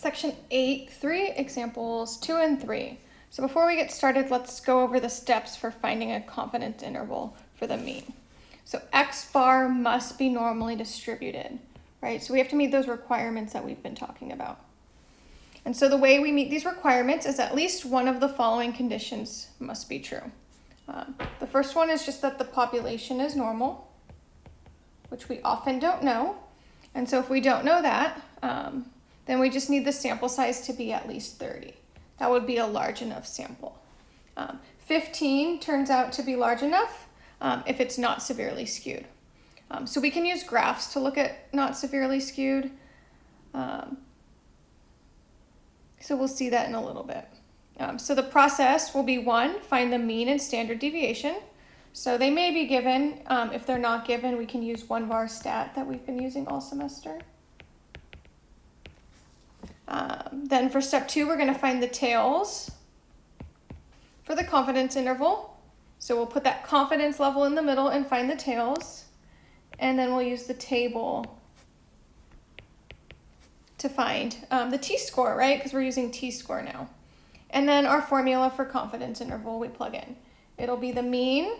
Section 8, 3, examples 2 and 3. So before we get started, let's go over the steps for finding a confidence interval for the mean. So x bar must be normally distributed, right? So we have to meet those requirements that we've been talking about. And so the way we meet these requirements is at least one of the following conditions must be true. Um, the first one is just that the population is normal, which we often don't know. And so if we don't know that, um, then we just need the sample size to be at least 30. That would be a large enough sample. Um, 15 turns out to be large enough um, if it's not severely skewed. Um, so we can use graphs to look at not severely skewed. Um, so we'll see that in a little bit. Um, so the process will be one, find the mean and standard deviation. So they may be given. Um, if they're not given, we can use one var stat that we've been using all semester. Um, then for step two, we're going to find the tails for the confidence interval. So we'll put that confidence level in the middle and find the tails. And then we'll use the table to find um, the t-score, right? Because we're using t-score now. And then our formula for confidence interval we plug in. It'll be the mean,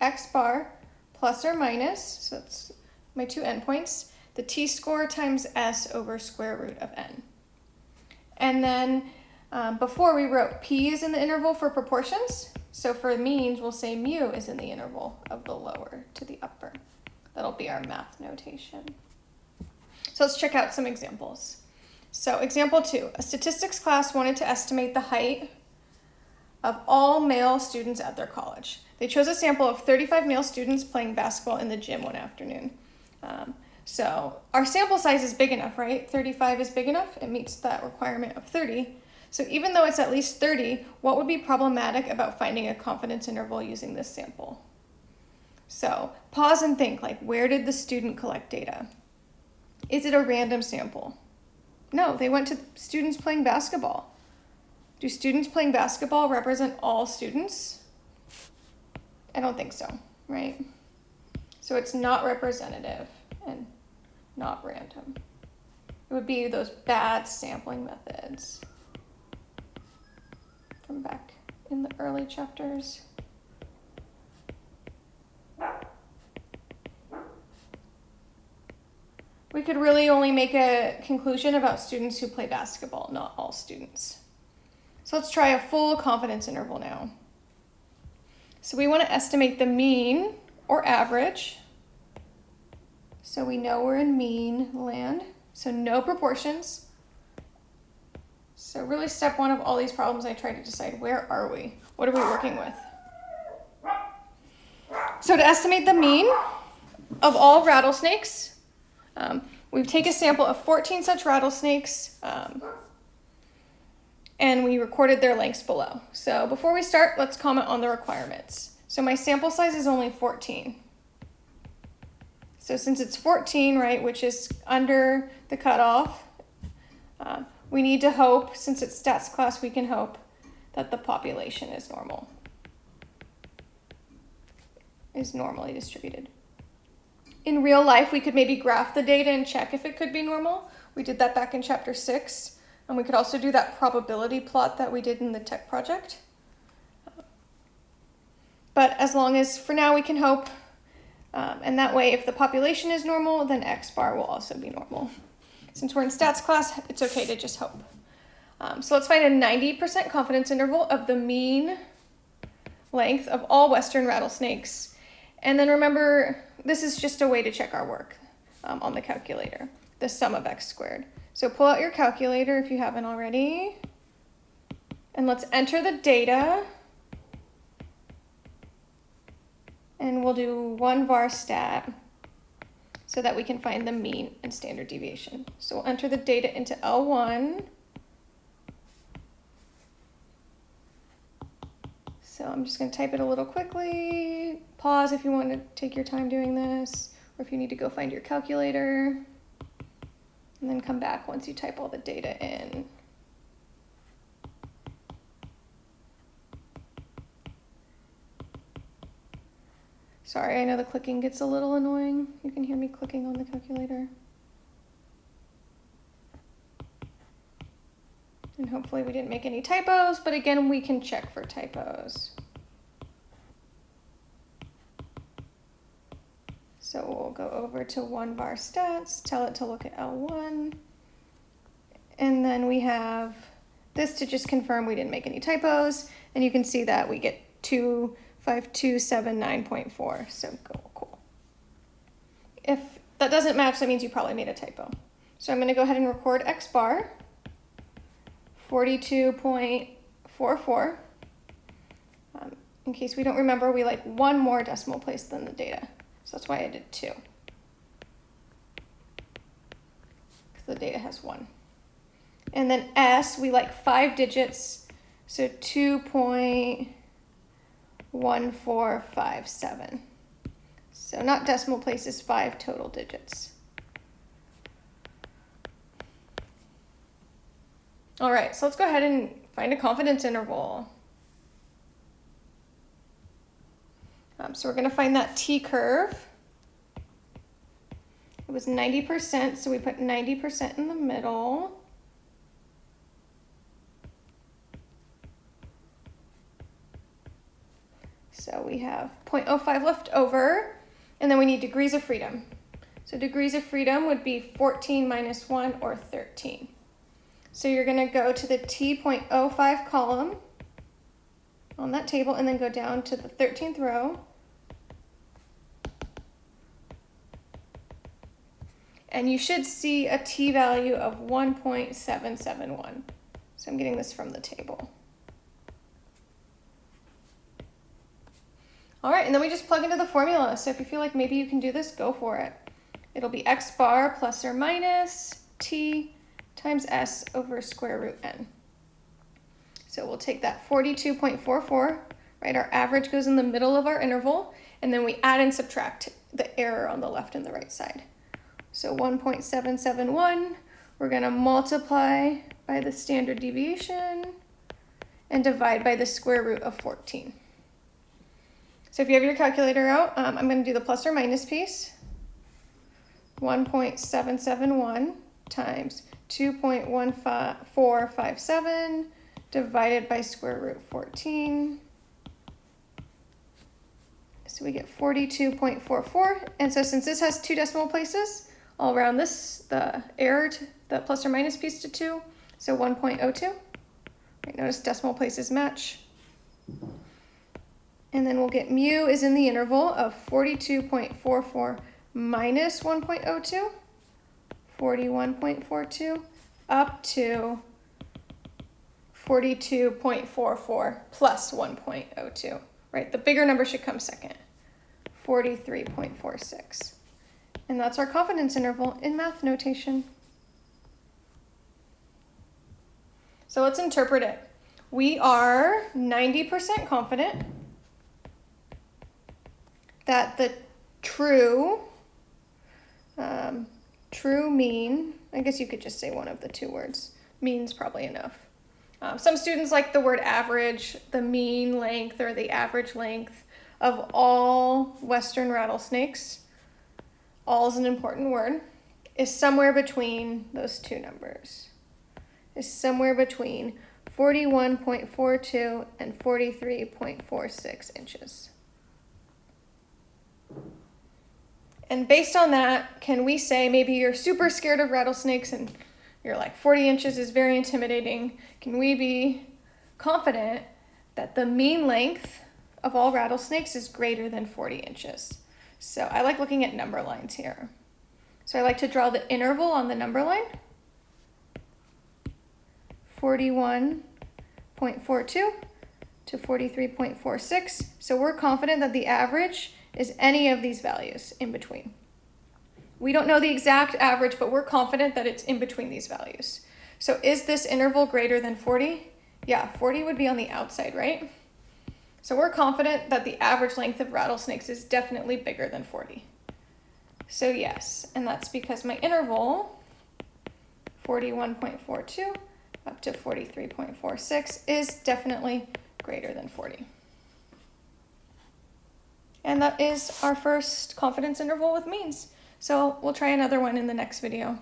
x bar, plus or minus, so that's my two endpoints, the t-score times s over square root of n. And then um, before we wrote p is in the interval for proportions. So for means, we'll say mu is in the interval of the lower to the upper. That'll be our math notation. So let's check out some examples. So example two, a statistics class wanted to estimate the height of all male students at their college. They chose a sample of 35 male students playing basketball in the gym one afternoon. Um, so our sample size is big enough, right? 35 is big enough. It meets that requirement of 30. So even though it's at least 30, what would be problematic about finding a confidence interval using this sample? So pause and think, like where did the student collect data? Is it a random sample? No, they went to students playing basketball. Do students playing basketball represent all students? I don't think so, right? So it's not representative and not random. It would be those bad sampling methods from back in the early chapters. We could really only make a conclusion about students who play basketball, not all students. So let's try a full confidence interval now. So we want to estimate the mean or average. So we know we're in mean land. So no proportions. So really step one of all these problems, I try to decide where are we? What are we working with? So to estimate the mean of all rattlesnakes, um, we take a sample of 14 such rattlesnakes um, and we recorded their lengths below. So before we start, let's comment on the requirements. So my sample size is only 14. So since it's 14, right, which is under the cutoff, uh, we need to hope, since it's stats class, we can hope that the population is normal, is normally distributed in real life, we could maybe graph the data and check if it could be normal. We did that back in chapter six. And we could also do that probability plot that we did in the tech project. But as long as for now we can hope, um, and that way if the population is normal, then X bar will also be normal. Since we're in stats class, it's okay to just hope. Um, so let's find a 90% confidence interval of the mean length of all western rattlesnakes. And then remember this is just a way to check our work um, on the calculator, the sum of x squared. So pull out your calculator if you haven't already. And let's enter the data. And we'll do one var stat so that we can find the mean and standard deviation. So we'll enter the data into L1. So I'm just going to type it a little quickly. Pause if you want to take your time doing this, or if you need to go find your calculator. And then come back once you type all the data in. Sorry, I know the clicking gets a little annoying. You can hear me clicking on the calculator. And hopefully we didn't make any typos, but again, we can check for typos. So we'll go over to one var stats, tell it to look at L1. And then we have this to just confirm we didn't make any typos. And you can see that we get 25279.4. So cool, cool. If that doesn't match, that means you probably made a typo. So I'm gonna go ahead and record X bar, 42.44. Um, in case we don't remember, we like one more decimal place than the data. So that's why I did two. Because the data has one. And then S, we like five digits, so 2.1457. So not decimal places, five total digits. All right, so let's go ahead and find a confidence interval. Um, so we're going to find that t-curve. It was 90%, so we put 90% in the middle. So we have 0.05 left over, and then we need degrees of freedom. So degrees of freedom would be 14 minus 1, or 13. So you're going to go to the t.05 column on that table, and then go down to the 13th row, and you should see a t-value of 1.771. So I'm getting this from the table. All right, and then we just plug into the formula. So if you feel like maybe you can do this, go for it. It'll be x bar plus or minus t times s over square root n. So we'll take that 42.44, right? Our average goes in the middle of our interval, and then we add and subtract the error on the left and the right side. So 1.771, we're going to multiply by the standard deviation and divide by the square root of 14. So if you have your calculator out, um, I'm going to do the plus or minus piece. 1.771 times 2.1457 divided by square root 14. So we get 42.44. And so since this has two decimal places, I'll round this, the error, to the plus or minus piece to 2, so 1.02. Right, notice decimal places match. And then we'll get mu is in the interval of 42.44 minus 1.02, 41.42, up to 42.44 plus 1.02, right? The bigger number should come second, 43.46. And that's our confidence interval in math notation. So let's interpret it. We are 90% confident that the true, um, true mean, I guess you could just say one of the two words, means probably enough. Um, some students like the word average, the mean length or the average length of all western rattlesnakes all is an important word, is somewhere between those two numbers. Is somewhere between 41.42 and 43.46 inches. And based on that, can we say maybe you're super scared of rattlesnakes and you're like 40 inches is very intimidating. Can we be confident that the mean length of all rattlesnakes is greater than 40 inches? So I like looking at number lines here. So I like to draw the interval on the number line. 41.42 to 43.46. So we're confident that the average is any of these values in between. We don't know the exact average, but we're confident that it's in between these values. So is this interval greater than 40? Yeah, 40 would be on the outside, right? So we're confident that the average length of rattlesnakes is definitely bigger than 40. So yes, and that's because my interval, 41.42 up to 43.46, is definitely greater than 40. And that is our first confidence interval with means. So we'll try another one in the next video.